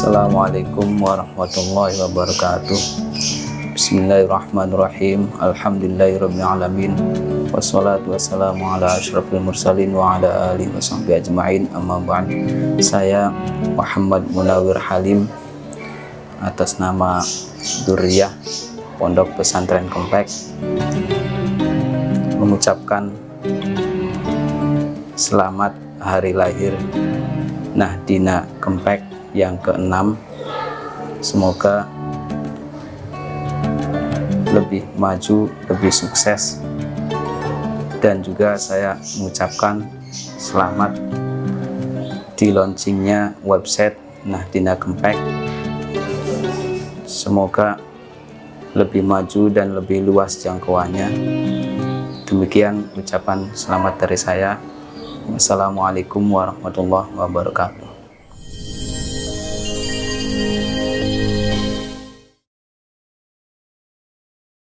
Assalamualaikum warahmatullahi wabarakatuh. Bismillahirrahmanirrahim. Alhamdulillahirrahmanirrahim Wassalatu wassalamu ala ashrafil mursalin wa ala alihi wa sahbihi ajma'in. Amma ba'd. Saya Muhammad Munawir Halim atas nama Duriyah Pondok Pesantren Kompleks mengucapkan selamat hari lahir Nahdina Kempek yang keenam. Semoga lebih maju lebih sukses. Dan juga saya mengucapkan selamat di launchingnya website Nahdina Kempek. Semoga lebih maju dan lebih luas jangkauannya. Demikian ucapan selamat dari saya. Wassalamualaikum warahmatullahi wabarakatuh